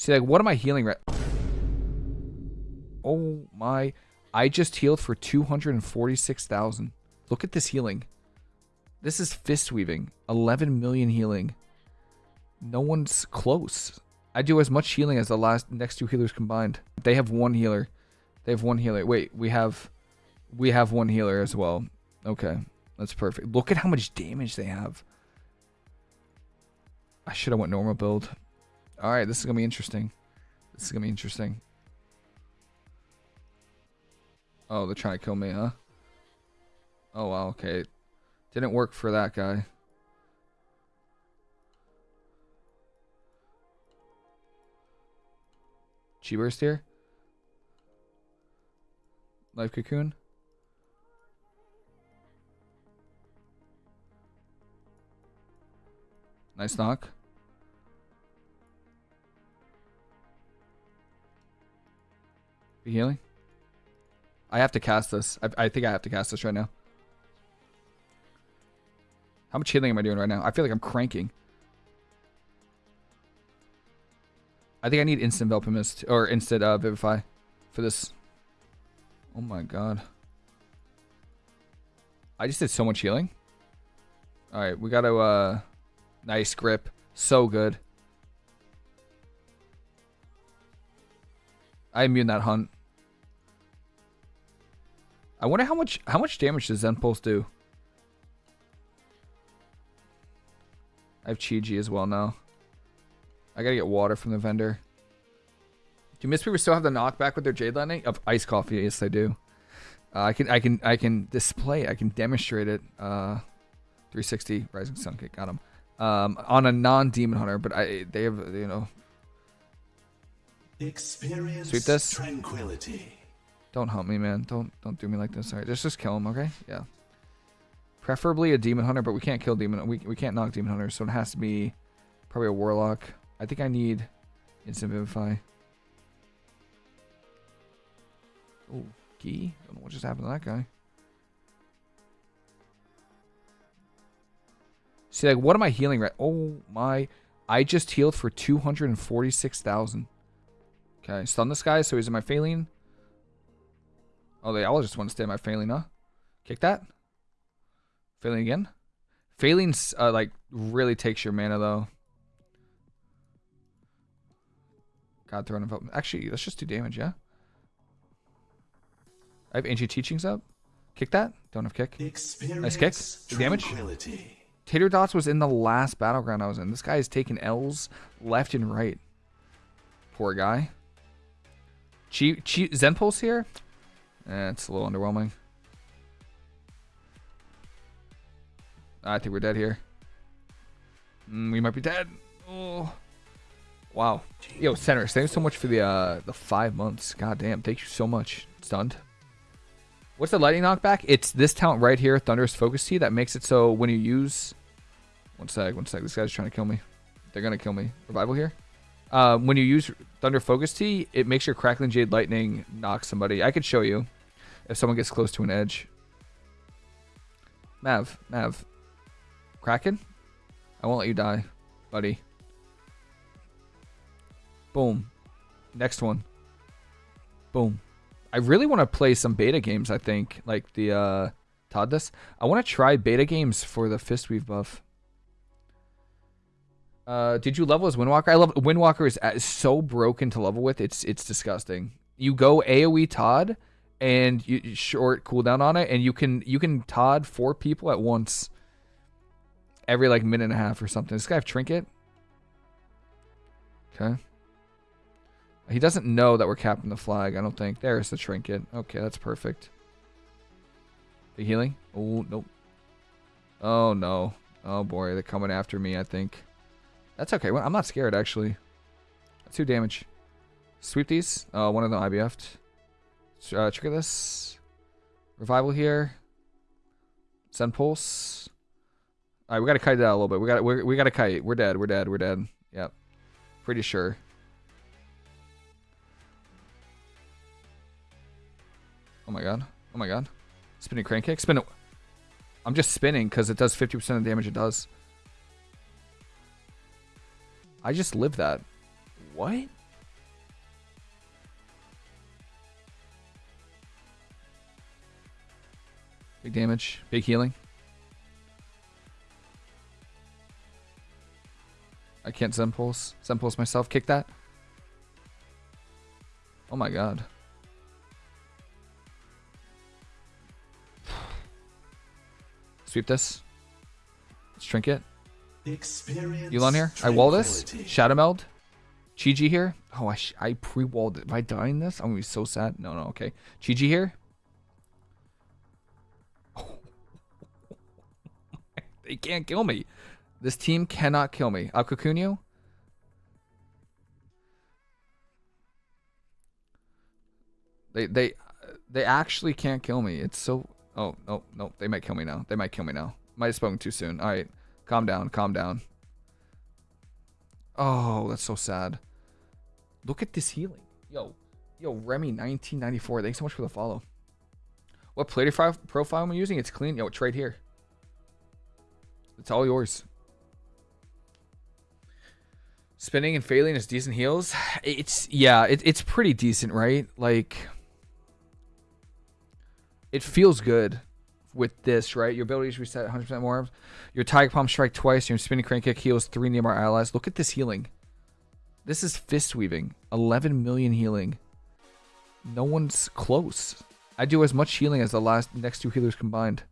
See, like, what am I healing right? Oh my. I just healed for 246,000. Look at this healing. This is fist weaving. 11 million healing. No one's close. I do as much healing as the last next two healers combined. They have one healer. They have one healer. Wait, we have we have one healer as well. Okay. That's perfect. Look at how much damage they have. I should have went normal build. Alright, this is gonna be interesting. This is gonna be interesting. Oh, they're trying to kill me, huh? Oh wow, okay. Didn't work for that guy. Chi burst here. Life cocoon. Nice knock. Healing. I have to cast this. I, I think I have to cast this right now. How much healing am I doing right now? I feel like I'm cranking. I think I need instant Enveloping Mist or instant uh, Vivify for this. Oh my god. I just did so much healing. Alright, we gotta, uh... Nice grip. So good. I immune that hunt. I wonder how much how much damage does Zen Pulse do? I have Chi-Ji as well now. I gotta get water from the vendor. Do Mistweaver still have the knockback with their Jade Lightning? Of Ice Coffee, yes I do. Uh, I can I can I can display I can demonstrate it. Uh, 360 Rising Sun Kick, got him. Um, on a non-demon hunter, but I they have you know. Experience Sweep this. Tranquility. Don't help me, man. Don't don't do me like this. All right, just just kill him, okay? Yeah. Preferably a demon hunter, but we can't kill demon. We we can't knock demon hunters, so it has to be probably a warlock. I think I need instant vivify. Oh, key. Don't know what just happened to that guy. See, like, what am I healing right? Oh my! I just healed for two hundred and forty-six thousand. Okay, stun this guy, so he's in my Faeline. Oh, they all just want to stay in my Faeline, huh? Kick that. Failing again. Faeline's, uh, like, really takes your mana, though. God, throwing him Actually, let's just do damage, yeah? I have ancient teachings up. Kick that. Don't have kick. Experience nice kick. damage. Tater Dots was in the last battleground I was in. This guy is taking L's left and right. Poor guy. Chi, Chi, Zen Pulse here? Eh, it's a little underwhelming. I think we're dead here. Mm, we might be dead. Oh. Wow. Yo, Center, thanks so much for the uh the five months. God damn, thank you so much. Stunned. What's the lightning knockback? It's this talent right here, Thunderous Focus Tea, that makes it so when you use one sec, one sec. This guy's trying to kill me. They're gonna kill me. Revival here. Uh, when you use Thunder Focus Tea, it makes your Crackling Jade Lightning knock somebody. I could show you if someone gets close to an edge. Mav, Mav. Kraken? I won't let you die, buddy. Boom. Next one. Boom. I really want to play some beta games, I think. Like the uh ToD this. I want to try beta games for the Fistweave buff. Uh, did you level as Windwalker? I love Windwalker is, is so broken to level with. It's it's disgusting. You go AOE ToD and you short cooldown on it, and you can you can ToD four people at once every like minute and a half or something. This guy have trinket. Okay. He doesn't know that we're capping the flag. I don't think. There's the trinket. Okay, that's perfect. The healing. Oh nope. Oh no. Oh boy, they're coming after me. I think. That's okay. I'm not scared, actually. Two damage. Sweep these. Uh, one of them IBF'd. Uh, trigger this. Revival here. Zen Pulse. All right, we gotta kite that a little bit. We got we we gotta kite. We're dead. We're dead. We're dead. Yep. Pretty sure. Oh my god. Oh my god. Spinning crane kick. Spin it. I'm just spinning because it does 50% of the damage it does. I just live that. What? Big damage, big healing. I can't Zen Pulse. Zen Pulse myself, kick that. Oh my god. Sweep this. Let's trinket. Yu'lon here. I wall this. Shadow Meld. Chi-Ji here. Oh, I, I pre-walled it. Am I dying this? I'm going to be so sad. No, no, okay. Chi-Ji here. they can't kill me. This team cannot kill me. I'll cocoon you. They, they, they actually can't kill me. It's so... Oh, oh no, no. They might kill me now. They might kill me now. Might have spoken too soon. All right. Calm down. Calm down. Oh, that's so sad. Look at this healing. Yo, yo, Remy 1994. Thanks so much for the follow. What player profile am I using? It's clean. Yo, it's right here. It's all yours. Spinning and Faeline is decent heals. It's yeah, it, it's pretty decent, right? Like it feels good with this, right? Your abilities reset 100% more. Your Tiger Palm strike twice. Your spinning crane kick heals three nearby allies. Look at this healing. This is fist weaving. 11 million healing. No one's close. I do as much healing as the last next two healers combined.